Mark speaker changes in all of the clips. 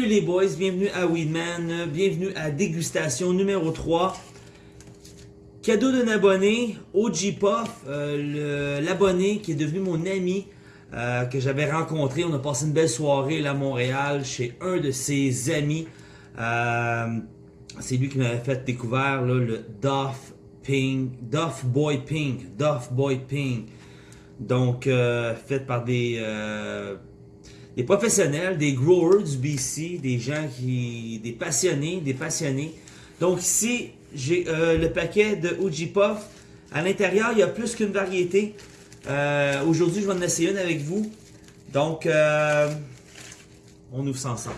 Speaker 1: Salut les boys, bienvenue à Weedman, bienvenue à dégustation numéro 3. Cadeau d'un abonné, OG Puff, euh, l'abonné qui est devenu mon ami, euh, que j'avais rencontré. On a passé une belle soirée là à Montréal chez un de ses amis. Euh, c'est lui qui m'avait fait découvrir le Duff Ping, Duff Boy Ping, Duff Boy Ping. Donc, fait par des des professionnels, des growers du BC, des gens qui, des passionnés, des passionnés. Donc ici, j'ai euh, le paquet de OG Puff. À l'intérieur, il y a plus qu'une variété. Euh, aujourd'hui, je vais en essayer une avec vous. Donc, euh, on ouvre ça ensemble.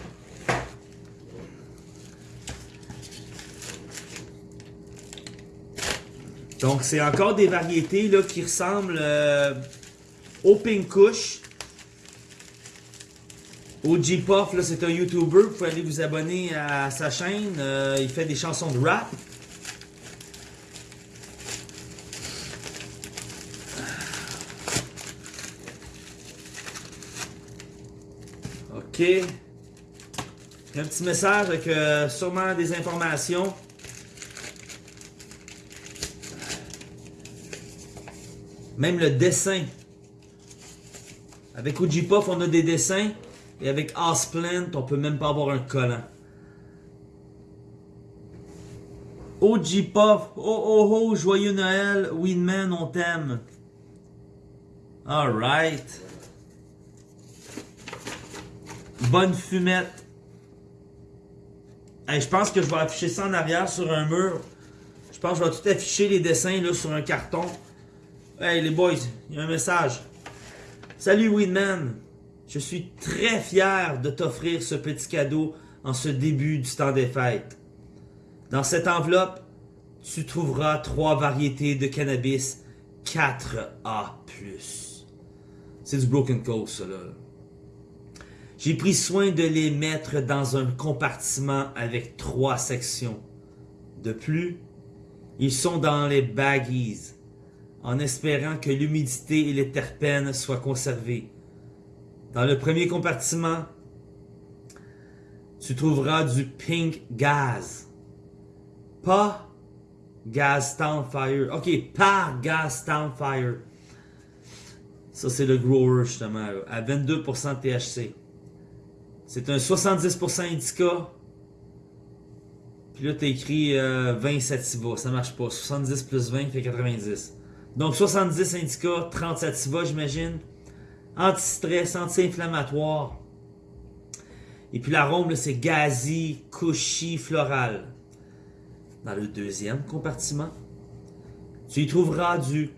Speaker 1: Donc, c'est encore des variétés là, qui ressemblent au Pink Kush. OG Puff, c'est un YouTuber. Vous pouvez aller vous abonner à sa chaîne. Euh, il fait des chansons de rap. OK. Un petit message avec euh, sûrement des informations. Même le dessin. Avec OG Puff, on a des dessins. Et avec Plant, on peut même pas avoir un collant. OG Puff, oh oh oh, joyeux Noël, Winman, on t'aime. Alright. Bonne fumette. je pense que je vais afficher ça en arrière sur un mur. Je pense que je vais tout afficher les dessins là, sur un carton. Hey les boys, il y a un message. Salut Winman. Je suis très fier de t'offrir ce petit cadeau en ce début du temps des fêtes. Dans cette enveloppe, tu trouveras trois variétés de cannabis 4A+. C'est du Broken Coast, ça, là. J'ai pris soin de les mettre dans un compartiment avec trois sections. De plus, ils sont dans les baggies, en espérant que l'humidité et les terpènes soient conservés. Dans le premier compartiment, tu trouveras du pink gaz. Pas Gas Fire. Ok, pas Gas Fire. Ça, c'est le grower, justement, à 22% THC. C'est un 70% indica. Puis là, tu écrit 20 euh, sativa. Ça marche pas. 70 plus 20 fait 90. Donc, 70 indica, 30 sativa, j'imagine anti-stress, anti-inflammatoire. Et puis l'arôme, c'est gazi, cushy, floral. Dans le deuxième compartiment, tu y trouveras du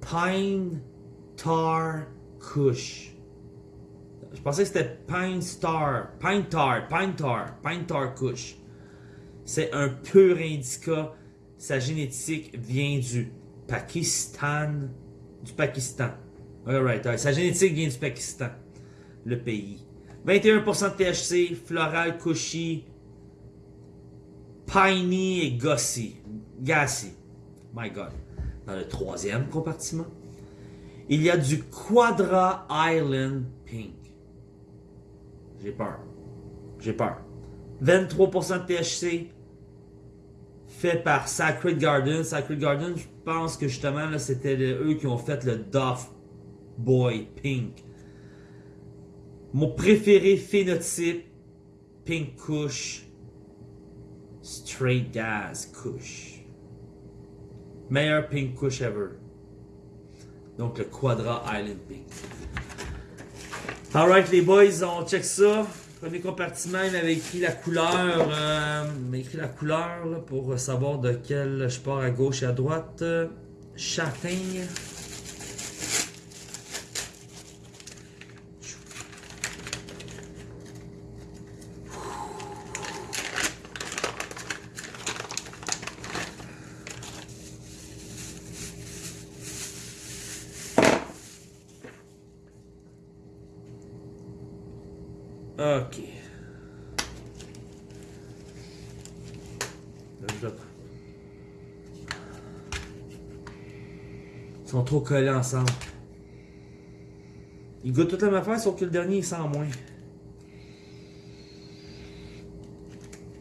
Speaker 1: Pine Tar Kush. Je pensais que c'était Pine Star, Pine Tar, Pine Tar, Pine Tar Kush. C'est un pur indica. Sa génétique vient du Pakistan, du Pakistan. Alright, Sa génétique vient du Pakistan, le pays. 21% de THC, floral, cushy, piney et gossy. Gassy. My God. Dans le troisième compartiment, il y a du Quadra Island Pink. J'ai peur. J'ai peur. 23% de THC, fait par Sacred Garden. Sacred Garden, je pense que justement, c'était eux qui ont fait le Duff Boy Pink. Mon préféré phénotype, Pink Kush. Straight Gas Kush. Meilleur Pink Kush ever. Donc le Quadra Island Pink. Alright les boys, on check ça. Premier compartiment, il m'avait écrit la couleur. Euh, il m'a écrit la couleur pour savoir de quel je pars à gauche et à droite. Châtaigne. Ok. Ils sont trop collés ensemble. Ils goûtent toute la même affaire, sauf que le dernier, il sent moins.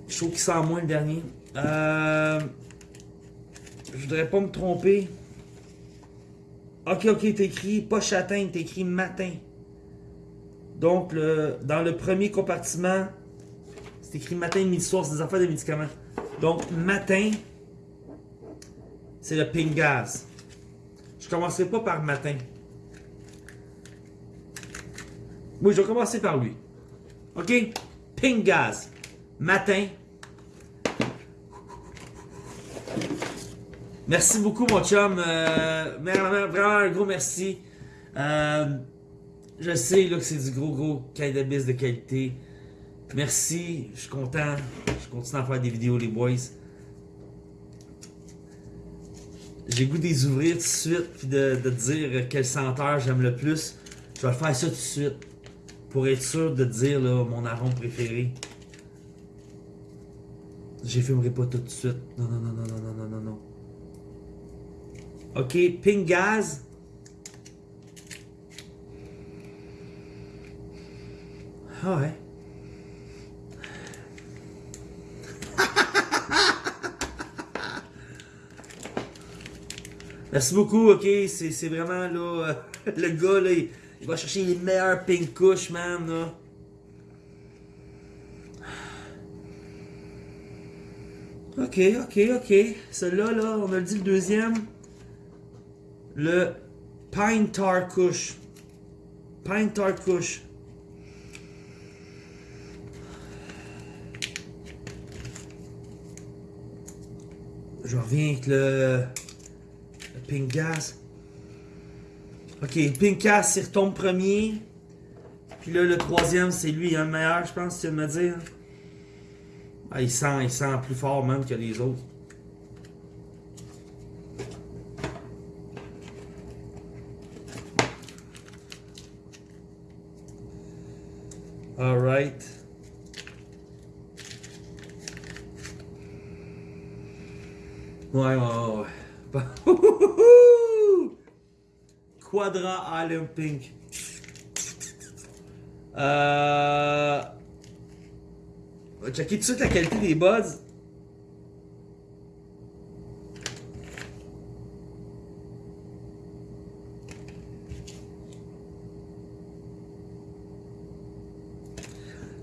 Speaker 1: Je trouve qu'il sent moins le dernier. Euh, je voudrais pas me tromper. Ok, ok, t'as écrit pas châtain, t'as écrit matin. Donc, le, dans le premier compartiment, c'est écrit matin, midi, soir, c'est des affaires de médicaments. Donc, matin, c'est le pink gaz. Je commencerai pas par matin. Oui, je vais commencer par lui. OK? Pink gaz. Matin. Merci beaucoup, mon chum. Euh, vraiment, un gros merci. Euh, je sais que c'est du gros, gros cannabis de qualité. Merci. Je suis content. Je continue à faire des vidéos, les boys. J'ai goût des ouvrir tout de suite puis de, de dire quelle senteur j'aime le plus. Je vais faire ça tout de suite. Pour être sûr de dire là, mon arôme préféré. J'ai fumerai pas tout de suite. Non, non, non, non, non, non, non, non. Ok, Pink Gaz. Ah ouais. Merci beaucoup, ok. C'est vraiment là. le gars là, il, va chercher les meilleurs pink couches, man. Là. Ok, ok, ok. Celui-là, là, on a dit le deuxième. Le Pine Tar Kush. Pine Tar Kush. Je reviens avec le, le Pink Gas. Ok, Pink Gas, il retombe premier. Puis là, le troisième, c'est lui, hein, le meilleur, je pense, tu veux me dire. Ah, il sent, il sent plus fort même que les autres. Alright. Ouais, ouais, ouais. Quadra Island Pink. Euh... On va checker tout de suite la qualité des buds.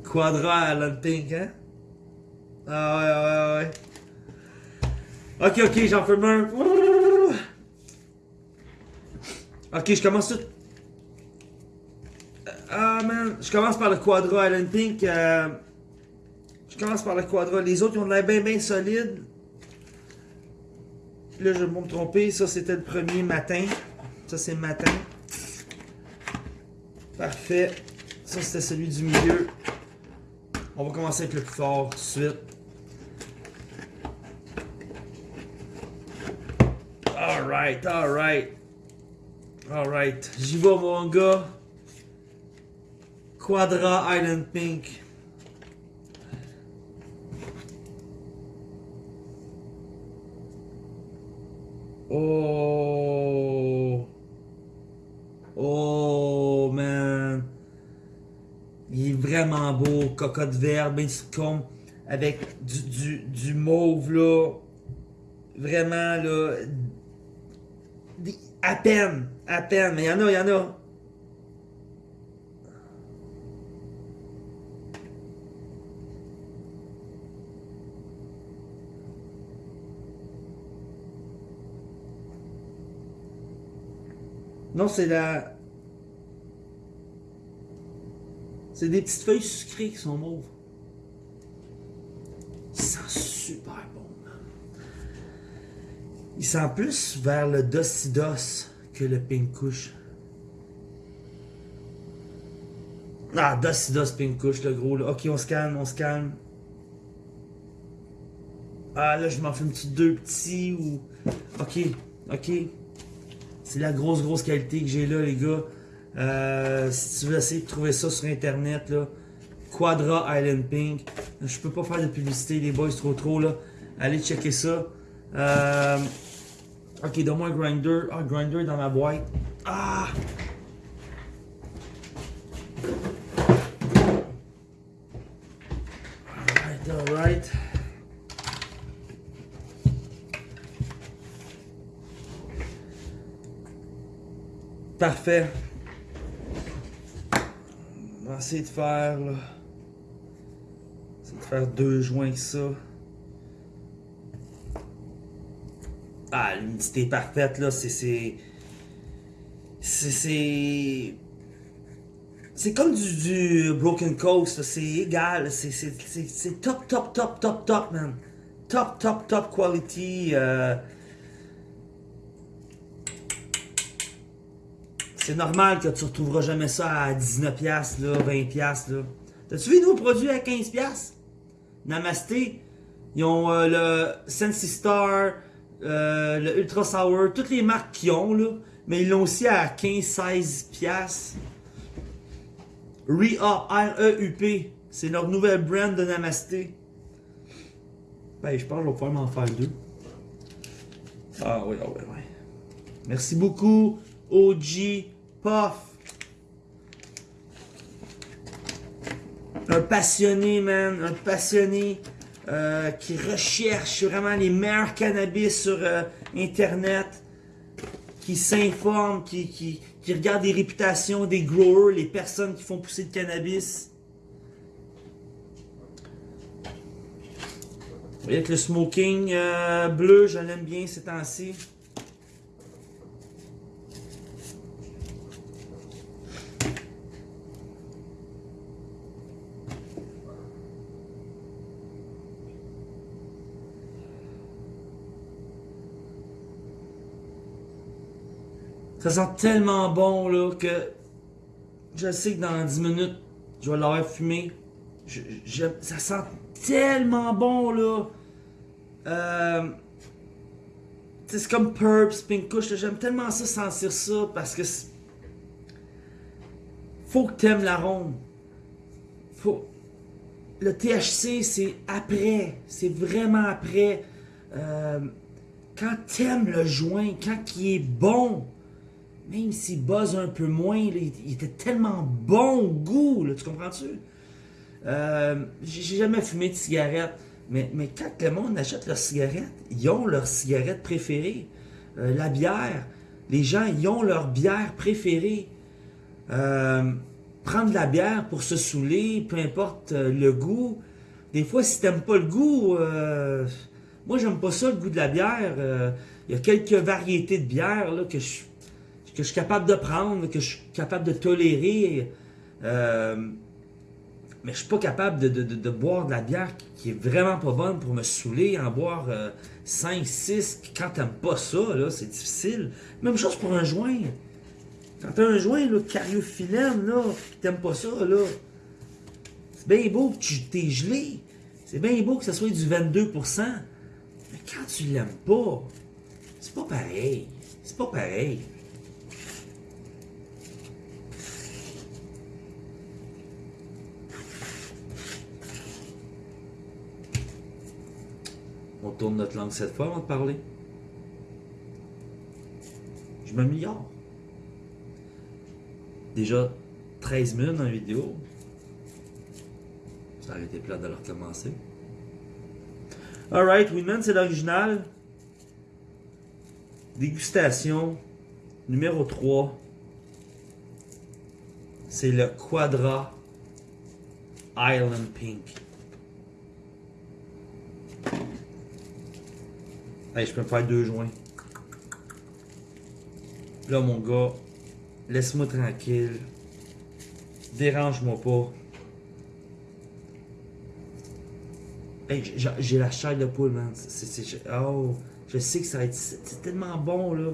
Speaker 1: Quadra Alan Pink, hein? Ah ouais, ouais, ouais. Ok, ok, j'en fais un. Ok, je commence tout. Ah man, je commence par le Quadra Island Pink. Euh... Je commence par le quadra. Les autres, ils ont l'air bien, bien solides. Là, je vais me tromper. Ça, c'était le premier matin. Ça, c'est matin. Parfait. Ça, c'était celui du milieu. On va commencer avec le plus fort tout de suite. Alright, alright. Alright. J'y vais, mon gars. Quadra Island Pink. Oh. Oh, man. Il est vraiment beau. Cocotte verte, bien comme avec du, du, du mauve, là. Vraiment, là. À peine. À peine. Mais il y en a, il y en a. Non, c'est la... C'est des petites feuilles sucrées qui sont mauves. Il sent super bon, Il sent plus vers le Docidos que le Pink Kush. Ah, Docidos Pink Kush, le gros. Là. Ok, on se calme, on se calme. Ah, là, je m'en fais une petite deux petits ou... Ok, ok. C'est la grosse, grosse qualité que j'ai là, les gars. Euh, si tu veux essayer de trouver ça sur internet, là, Quadra Island Pink. Je peux pas faire de publicité, les boys, trop trop là. Allez checker ça. Euh, Ok, donne-moi un grinder. Ah, grinder dans ma boîte. Ah! Alright, alright. Parfait. On va essayer de faire, là. de faire deux joints que ça. Ah, l'humidité parfaite là, c'est. C'est. C'est. Comme du, Broken Coast, c'est égal, c'est top, top, top, top, top, man. Top, top, top quality. euh, C'est normal que tu retrouveras jamais ça à 19$, là, 20$. Là. T'as-tu vu nos produits à 15$? Namasté, ils ont euh, le Sensi Star, euh, le Ultra Sour, toutes les marques qu'ils ont, là, mais ils l'ont aussi à 15-16$. Re-Up, R-E-U-P, c'est leur nouvelle brand de Namasté. Ben, je pense que je vais pouvoir m'en faire deux. Ah oui, ah oui, oui. Merci beaucoup, OG Puff. Un passionné, man. Un passionné euh, qui recherche vraiment les meilleurs cannabis sur euh, Internet. Qui s'informe, qui, qui, qui regarde les réputations des growers, les personnes qui font pousser le cannabis. Vous voyez que le smoking euh, bleu, je l'aime bien ces temps-ci. Ça sent tellement bon là que je sais que dans 10 minutes, je vais l'avoir fumé. Ça sent tellement bon là. Euh, c'est comme Purps, Pink Kush. J'aime tellement ça sentir ça parce que faut que t'aimes l'arôme. Faut. Le THC, c'est après. C'est vraiment après. Euh, quand t'aimes le joint, quand il est bon, même s'il buzz un peu moins, il, était tellement bon goût, tu comprends-tu? Euh, J'ai jamais fumé de cigarette, mais, mais quand le monde achète leurs cigarettes, ils ont leur cigarette préférée. Euh, la bière, les gens, ils ont leur bière préférée. Euh, prendre de la bière pour se saouler, peu importe euh, le goût. Des fois, si t'aimes pas le goût, euh, moi j'aime pas ça le goût de la bière. Il y a quelques variétés de bière là, que je que je suis capable de prendre, que je suis capable de tolérer. Euh, mais je suis pas capable de, de- de- boire de la bière qui est vraiment pas bonne pour me saouler, en boire 5, 6. Quand t'aimes pas ça, là, c'est difficile. Même chose pour un joint. Quand t'as un joint, là, cariophyllène, là, pis t'aimes pas ça, là, c'est bien beau que tu t'es gelé. C'est bien beau que ça soit du 22%. Mais quand tu l'aimes pas, c'est pas pareil. C'est pas pareil. Tourne notre langue cette fois avant de parler. Je m'améliore. Déjà 13 minutes dans la vidéo. Ça aurait été plat de le recommencer. Alright, Winman, c'est l'original. Dégustation numéro 3. C'est le Quadra Island Pink. Hey, je peux me faire deux joints. Là, mon gars, laisse-moi tranquille. Dérange-moi pas. Hey, j'ai- la chair de poule, man. Oh, je sais que ça va être c'est tellement bon, là.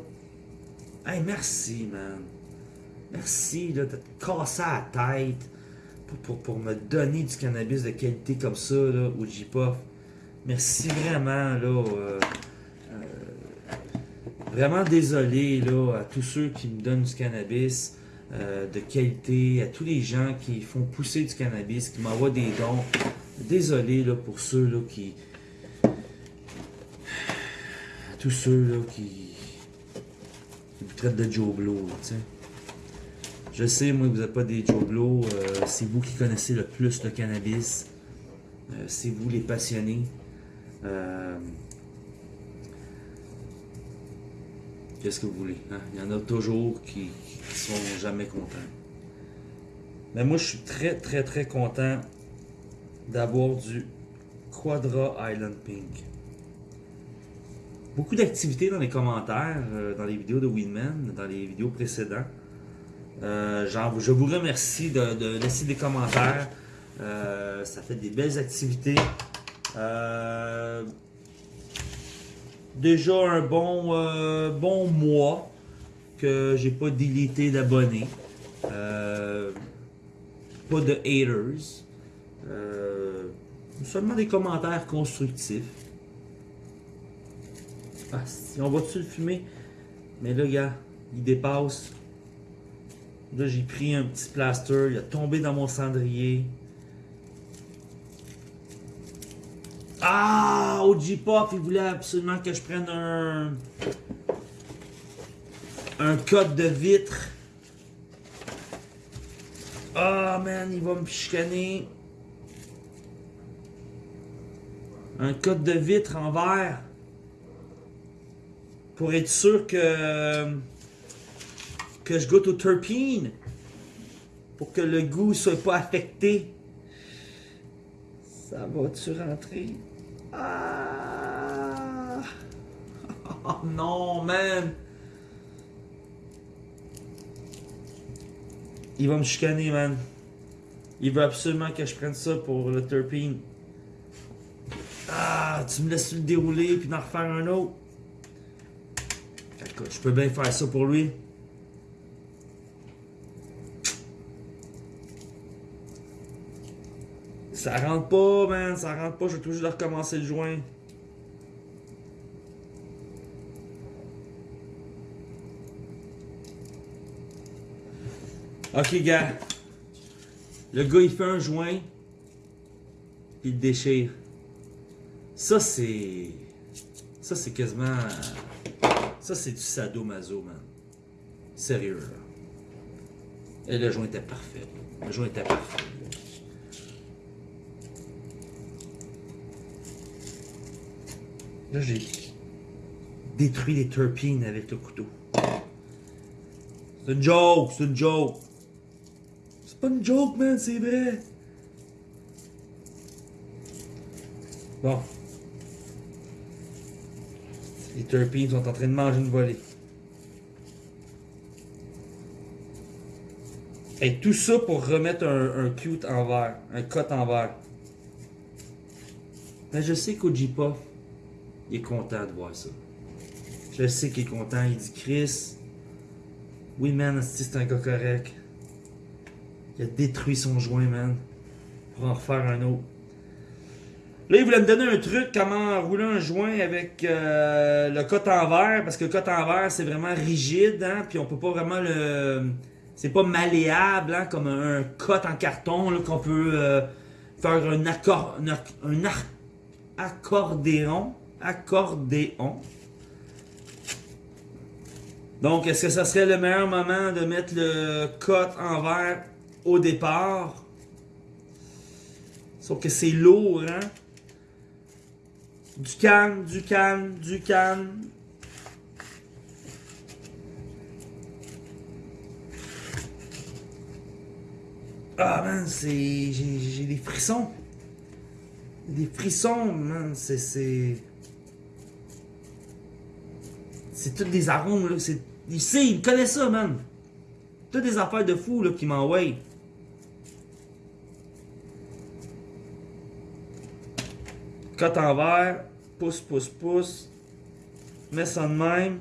Speaker 1: Hey, merci, man. Merci, là, de te casser la tête pour, pour, pour me donner du cannabis de qualité comme ça, là, au J-Puff. Merci vraiment, là. euh, Vraiment désolé là, à tous ceux qui me donnent du cannabis euh, de qualité, à tous les gens qui font pousser du cannabis, qui m'envoient des dons. Désolé là, pour ceux là, qui. À tous ceux là, qui. qui vous traitent de Joe Blow. Je sais, moi, vous n'êtes pas des Joe Blow. euh, c'est vous qui connaissez le plus le cannabis. Euh, c'est vous les passionnés. Euh, Qu'est-ce que vous voulez? hein? Il y en a toujours qui, qui sont jamais contents. Mais moi, je suis très, très, très content d'avoir du Quadra Island Pink. Beaucoup d'activités dans les commentaires, euh, dans les vidéos de Winman, dans les vidéos précédentes. Euh, je vous remercie de, de laisser des commentaires. Euh, ça fait des belles activités. Euh, déjà un bon, euh, bon mois que j'ai pas délité d'abonnés. Euh, pas de haters. Euh, seulement des commentaires constructifs. Ah, si on va-tu le fumer? Mais là, gars, il dépasse. Là, j'ai pris un petit plaster, il a tombé dans mon cendrier. Ah, OG Pop, il voulait absolument que je prenne un. Un code de vitre. Ah, man, il va me chicaner. Un code de vitre en verre. Pour être sûr que. que je goûte au terpene. Pour que le goût soit pas affecté. Ça va-tu rentrer? Ah! Oh non, man! Il va me chicaner, man. Il veut absolument que je prenne ça pour le terpene. Ah, tu me laisses le dérouler puis en refaire un autre. Écoute, je peux bien faire ça pour lui. Ça rentre pas, man. Ça rentre pas. Je vais toujours recommencer le joint. Ok, gars. Le gars, il fait un joint. Puis il déchire. Ça, c'est. Ça, c'est quasiment. Ça, c'est du sadomaso, man. Sérieux, là. Et le joint était parfait. Le joint était parfait. Là, j'ai détruit les terpines avec le couteau. C'est une joke, c'est une joke. C'est pas une joke, man, c'est vrai. Bon. Les terpines sont en train de manger une volée. Et tout ça pour remettre un, cute en verre, un cut en verre. Mais je sais qu'Ojipa, il est content de voir ça. Je sais qu'il est content. Il dit Chris, oui man, c'est un gars correct. Il a détruit son joint, man. Pour en refaire un autre. Là, il voulait me donner un truc, comment rouler un joint avec euh, le cote en verre, parce que le cote en verre, c'est vraiment rigide, hein, puis on peut pas vraiment le... C'est pas malléable, hein, comme un, cote en carton, qu'on peut euh, faire un accord... Un, accordéon. Accordéon. Donc, est-ce que ça serait le meilleur moment de mettre le cote en verre au départ? Sauf que c'est lourd, hein? Du calme, du calme, du calme. Ah man, c'est. J'ai des frissons. Des frissons, man. C'est. C'est. Toutes des arômes, là. Il sait, il connaît ça, man. Toutes des affaires de fou, là, qui m'envoient. Cote en verre, pouce, pouce, pouce. Mets ça de même.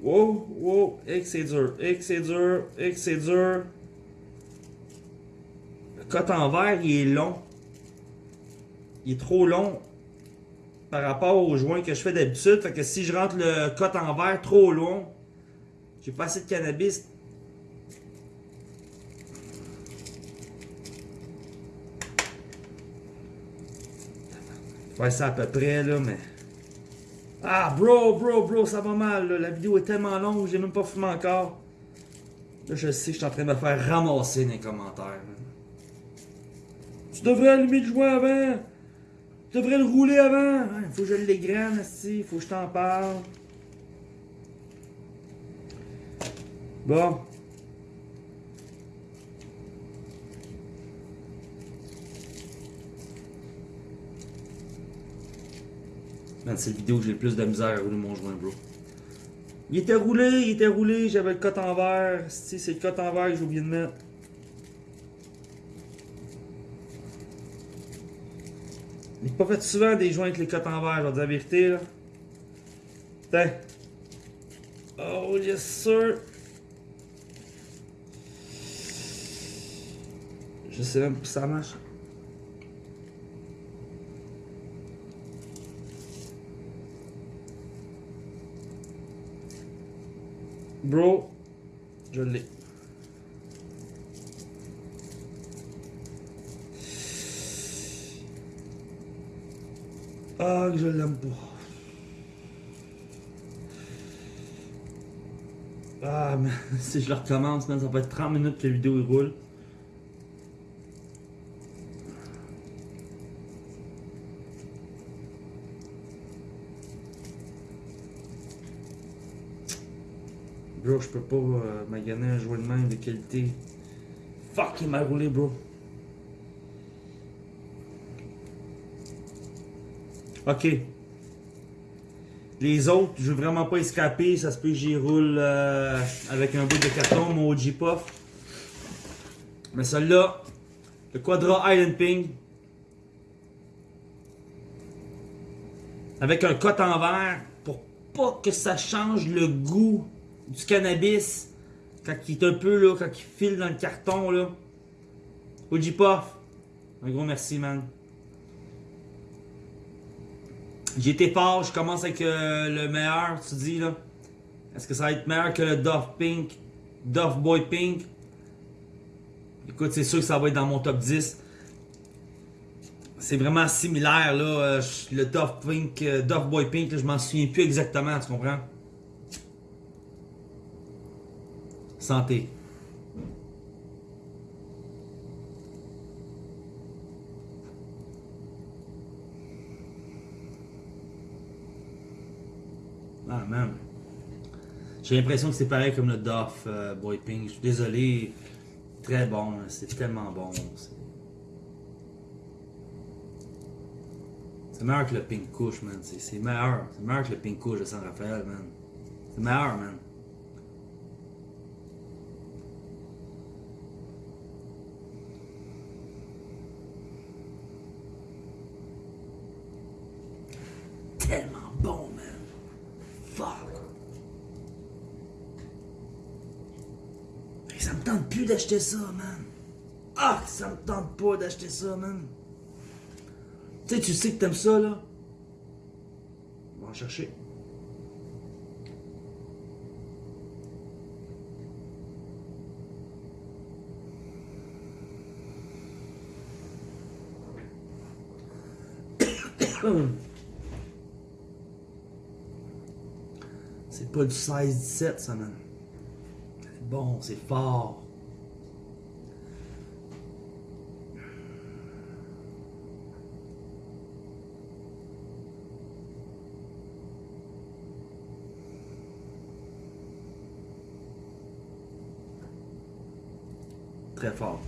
Speaker 1: Wow, wow, et que c'est dur, et que c'est dur, et que c'est dur. Le cote en verre, il est long. Il est trop long par rapport au joint que je fais d'habitude. Fait que si je rentre le cote en verre trop long, j'ai pas assez de cannabis. Faire ça à peu près, là, mais. Ah, bro, bro, bro, ça va mal, là. La vidéo est tellement longue, j'ai même pas fumé encore. Là, je sais que je suis en train de me faire ramasser dans les commentaires. Tu devrais allumer le joint avant. Tu devrais le rouler avant. Il faut que je l'égrène, il faut que je t'en parle. Bon. C'est la vidéo que j'ai le plus de misère à rouler mon joint, bro. Il était roulé, il était roulé, j'avais le cote en verre. Si, c'est le cote en verre que j'ai oublié de mettre. Pas fait souvent des joints avec les cotes en verre, je vais dire la vérité, là. Putain. Oh, yes, sir. Je sais même si ça marche. Bro, je l'ai. Ah, que je l'aime pas. Ah, mais si je le recommence, man, ça va être 30 minutes que la vidéo il roule. Bro, je peux pas euh, maganer un joint de main de qualité. Fuck, il m'a roulé, bro. Ok. Les autres, je veux vraiment pas escaper. Ça se peut que j'y roule euh, avec un bout de carton, mon OG Puff. Mais celui-là, le Quadra Island Ping. Avec un cote en verre pour pas que ça change le goût du cannabis quand il est un peu là, quand il file dans le carton là. OG Puff, un gros merci man. Été fort, je commence avec euh, le meilleur, tu dis là. Est-ce que ça va être meilleur que le Duff Pink, Duff Boy Pink? Écoute, c'est sûr que ça va être dans mon top 10. C'est vraiment similaire là, euh, le Duff Pink, euh, Boy Pink, là, je m'en souviens plus exactement, tu comprends? Santé. Ah. J'ai l'impression que c'est pareil comme le Duff euh, Boy Pink. Je suis désolé. Très bon. C'est tellement bon. C'est- meilleur que le Pink Kush, man. C'est c'est meilleur. C'est meilleur que le Pink Kush de San Rafael, man. C'est meilleur, man. Tellement bon, man. Fuck. Hey, ça me ça, man. Ah, ça me tente pas d'acheter ça, man. Tu sais, tu sais que t'aimes ça, là. On va en chercher. C'est pas du 16-17, ça, man. C'est bon, c'est fort. Très fort.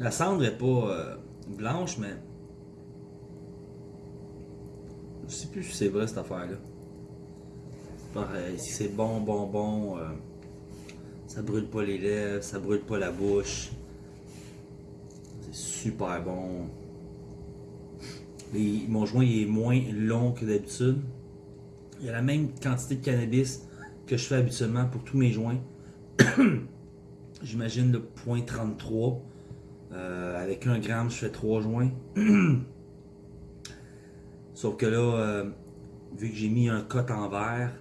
Speaker 1: La cendre est pas euh, blanche, mais. Je sais plus si c'est vrai cette affaire-là. Pareil, si c'est bon, bon, bon, euh, ça brûle pas les lèvres, ça brûle pas la bouche. C'est super bon. Mon joint est moins long que d'habitude. Il y a la même quantité de cannabis que je fais habituellement pour tous mes joints. J'imagine le point 33. Euh, avec un gramme, je fais trois joints. Sauf que là, euh, vu que j'ai mis un cote en verre,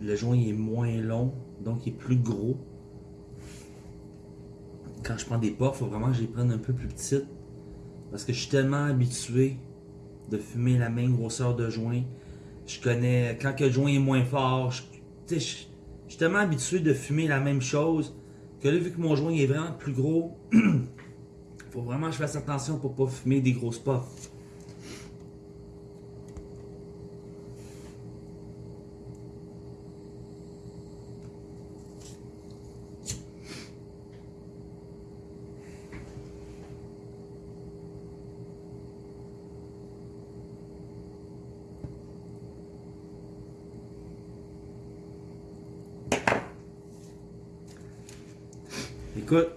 Speaker 1: le joint est moins long, donc il est plus gros. Quand je prends des puffs, il faut vraiment que je les prenne un peu plus petites. Parce que je suis tellement habitué de fumer la même grosseur de joint. Je connais, quand que le joint est moins fort, je, je, suis tellement habitué de fumer la même chose Que là, vu que mon joint est vraiment plus gros, faut vraiment que je fasse attention pour pas fumer des grosses puffs.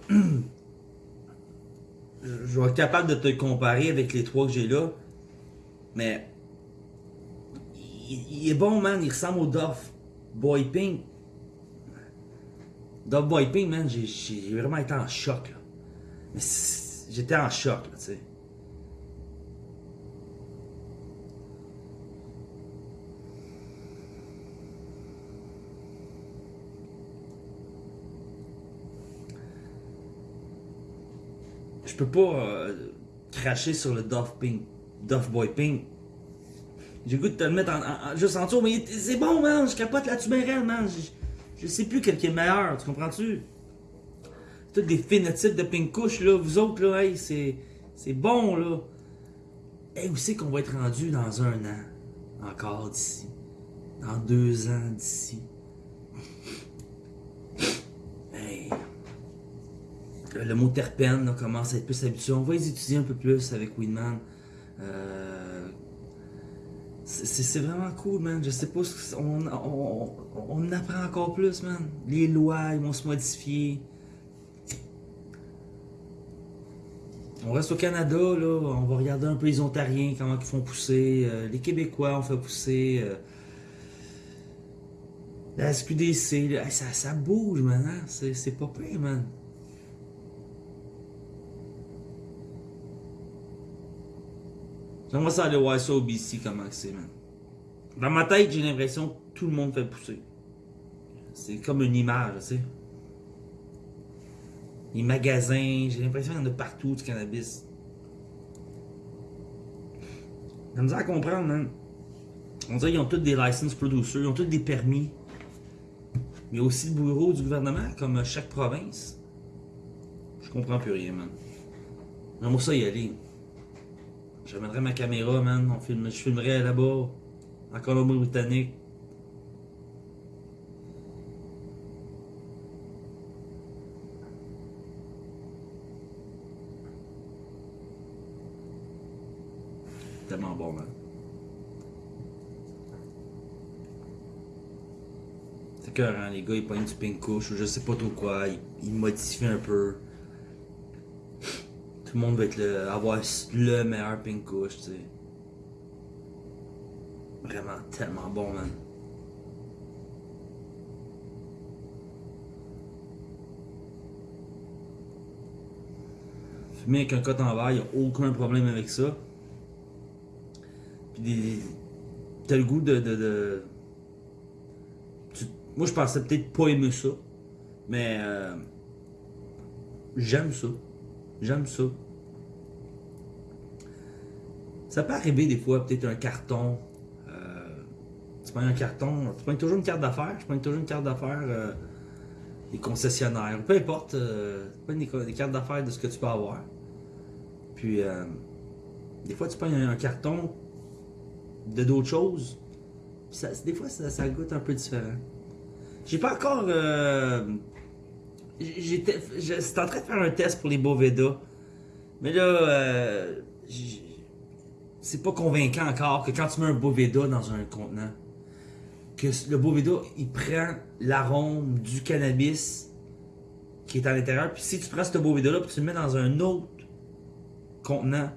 Speaker 1: Je vais être capable de te comparer avec les trois que j'ai là, mais il, est bon, man. Il ressemble au Duff Boy Pink. Duff Boy Pink, man, j'ai- vraiment été en choc, là. Mais j'étais en choc, tu sais. Je peux pas euh, cracher sur le Duff Pink, Duff Boy Pink. J'ai goût de te le mettre en, en- juste en dessous, mais c'est bon, man. Je capote là-dessus, man. Je, je sais plus quel qui est meilleur, tu comprends-tu? Tous des phénotypes de pink couche, là. Vous autres, là, hey, c'est, c'est bon, là. Hey, où c'est qu'on va être rendu dans un an? Encore d'ici. Dans deux ans d'ici. Le, mot terpène là, commence à être plus habitué. On va les étudier un peu plus avec Winman. Euh, c'est- vraiment cool, man. Je sais pas, on, on, on apprend encore plus, man. Les lois, ils vont se modifier. On reste au Canada, là. On va regarder un peu les Ontariens, comment ils font pousser. Euh, les Québécois, on fait pousser. euh, la SQDC, ça, bouge, man. hein. C'est pas pire, man. J'aimerais ça aller ça au BC, comment c'est, man. Dans ma tête, j'ai l'impression que tout le monde fait pousser. C'est comme une image, tu sais. Les magasins, j'ai l'impression qu'il y en a partout du cannabis. J'ai misère à comprendre, man. On dirait qu'ils ont tous des license producers, ils ont tous des permis. Mais aussi le bureau du gouvernement, comme chaque province. Je comprends plus rien, man. J'aimerais ça y aller. J'amènerais ma caméra, man. On filme, je filmerais là-bas, en Colombie-Britannique. Tellement bon, man. C'est que hein, les gars, ils pognent du pink couche ou je sais pas trop quoi. Ils modifient un peu. Tout le monde va être le, avoir le meilleur pink couche, tu sais. Vraiment tellement bon, man. Fumer avec un coton en verre, y a aucun problème avec ça. Puis. T'as le goût de. moi, je pensais peut-être pas aimer ça. Mais. euh, J'aime ça. J'aime ça. Ça peut arriver des fois, peut-être un carton. euh, tu prends un carton, tu prends toujours une carte d'affaires, je prends toujours une carte d'affaires euh, des concessionnaires, peu importe, euh, tu prends des, cartes d'affaires de ce que tu peux avoir. Puis, des fois, tu prends un, carton de d'autres choses. Des fois, ça, ça goûte un peu différent. J'ai pas encore. J'étais, en train de faire un test pour les Boveda. Mais là, euh, c'est pas convaincant encore que quand tu mets un Boveda dans un contenant, que le Boveda, il prend l'arôme du cannabis qui est à l'intérieur. Puis si tu prends ce Boveda-là puis tu le mets dans un autre contenant,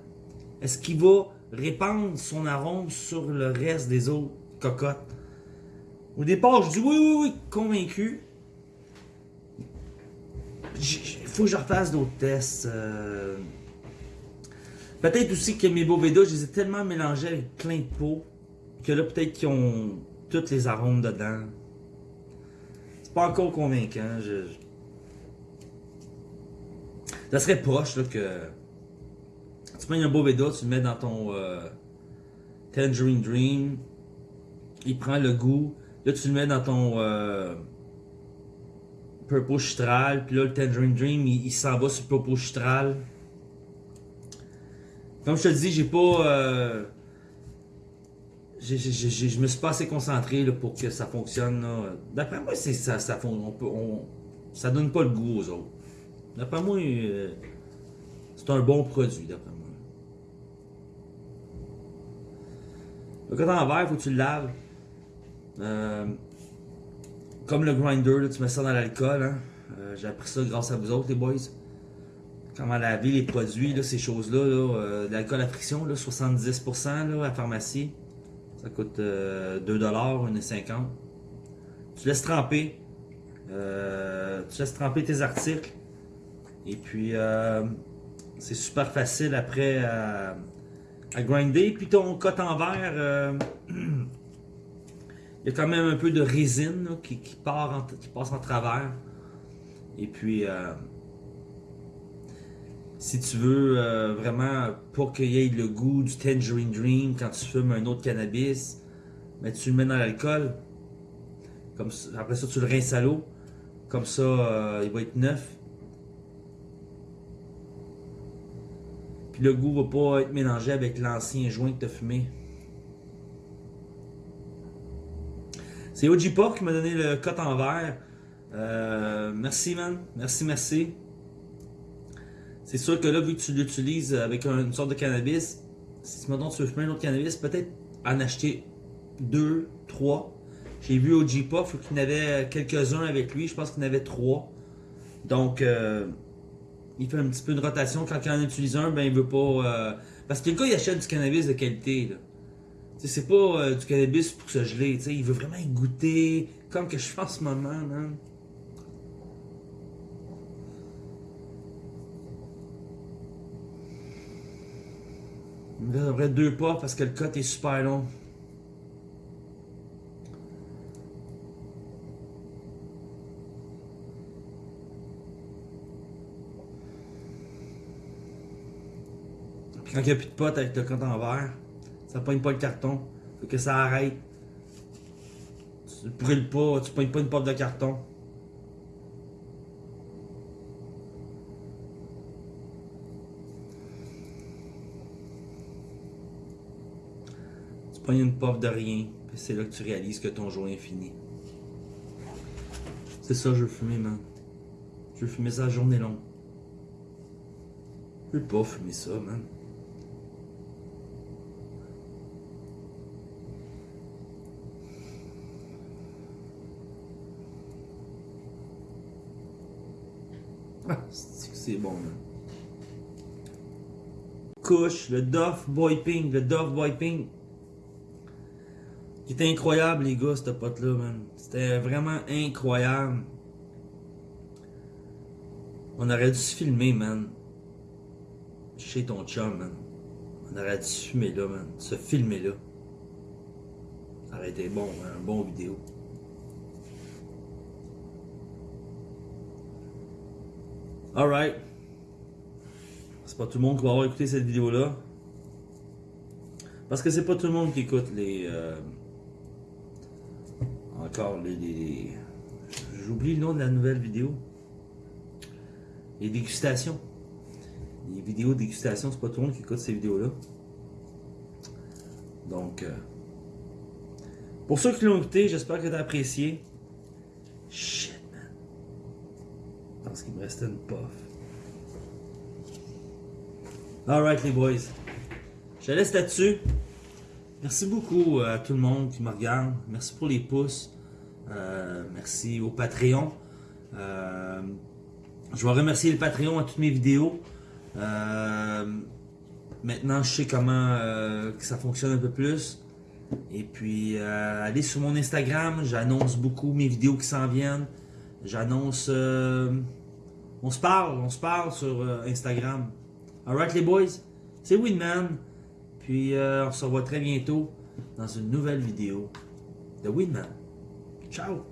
Speaker 1: est-ce qu'il va répandre son arôme sur le reste des autres cocottes? Au départ, je dis oui, oui, oui, convaincu. Il faut que je refasse d'autres tests. euh. Peut-être aussi que mes Boveda, je les ai tellement mélangés avec plein de pots que là, peut-être qu'ils ont tous les arômes dedans. C'est pas encore convaincant. Ça serait proche là, que tu prends un Boveda, tu le mets dans ton euh, Tangerine Dream, il prend le goût, là tu le mets dans ton euh, Purple Chitral, puis là le Tangerine Dream, il, s'en va sur Purple Chitral. Comme je te dis, j'ai pas. Euh, je me suis pas assez concentré pour que ça fonctionne. D'après moi, ça, ça donne pas le goût aux autres. D'après moi, euh, c'est un bon produit, d'après moi. Le coton en verre, faut que tu le laves. Euh, comme le grinder, là, tu mets ça dans l'alcool. Hein. Euh, J'ai appris ça grâce à vous autres, les boys. Comment laver les produits, là, ces choses-là. Là, euh, l'alcool à friction, là, 70% là, à la pharmacie. Ça coûte euh, 2$, 1,50$. Tu laisses tremper. Euh, tu laisses tremper tes articles. Et puis, euh, c'est super facile après à, grinder. Puis ton coton en verre, il y a quand même un peu de résine qui, passe en travers. Et puis, euh, si tu veux euh, vraiment pas qu'il y ait le goût du Tangerine Dream quand tu fumes un autre cannabis, mais tu le mets dans l'alcool. Comme après ça, tu le rinces à l'eau. Comme ça, euh, il va être neuf. Puis le goût va pas être mélangé avec l'ancien joint que tu as fumé. C'est OG Pop qui m'a donné le cote en verre. Euh, merci, man. Merci, merci. C'est sûr que là, vu que tu l'utilises avec un- une sorte de cannabis, si maintenant tu veux fumer un autre cannabis, peut-être en acheter deux, trois. J'ai vu Pop, il qu'il y en avait quelques-uns avec lui. Je pense qu'il en avait trois. Donc, euh, il fait un petit peu de rotation. Quand il en utilise un, ben il veut pas. euh, Parce que le gars, il achète du cannabis de qualité. C'est pas euh, du cannabis pour se geler. tu sais, Il veut vraiment y goûter. Comme que je fais en ce moment. man. Il me près deux pas parce que le cut est super long. Puis quand il n'y a plus de potes avec le compte en verre, ça pogne pas le carton. Faut que ça arrête. Tu brûles pas, tu pognes pas une porte de carton. Tu pognes une puff de rien, c'est là que tu réalises que ton joint est fini. C'est ça je veux fumer, man. Je veux fumer ça la journée longue. Je veux pas fumer ça, man. Ah, c'est bon, man. Couche, le Duff Boy Pink, le Duff Boy Pink. Qui était incroyable, les gars, ce pote-là, man. C'était vraiment incroyable. On aurait dû se filmer, man. Chez ton chum, man. On aurait dû se filmer là, man. Se filmer là. Ça aurait été bon, hein, un bon vidéo. Alright. C'est pas tout le monde qui va avoir écouté cette vidéo-là. Parce que c'est pas tout le monde qui écoute les. euh, encore les. J'oublie le nom de la nouvelle vidéo. Les dégustations. Les vidéos de dégustation, c'est pas tout le monde qui écoute ces vidéos-là. Donc. euh, pour ceux qui l'ont écouté, j'espère que tu as apprécié. Pense qu'il me restait une puff. Alright, les boys. Je laisse là-dessus. Merci beaucoup à tout le monde qui me regarde. Merci pour les pouces. Euh, merci au Patreon. Euh, je vais remercier le Patreon à toutes mes vidéos. Euh, maintenant, je sais comment euh, ça fonctionne un peu plus. Et puis, euh, allez sur mon Instagram. J'annonce beaucoup mes vidéos qui s'en viennent. J'annonce. On se parle, on se parle sur euh, Instagram. Alright, les boys. C'est Winman. Puis, euh, on se revoit très bientôt dans une nouvelle vidéo de Winman. Ciao!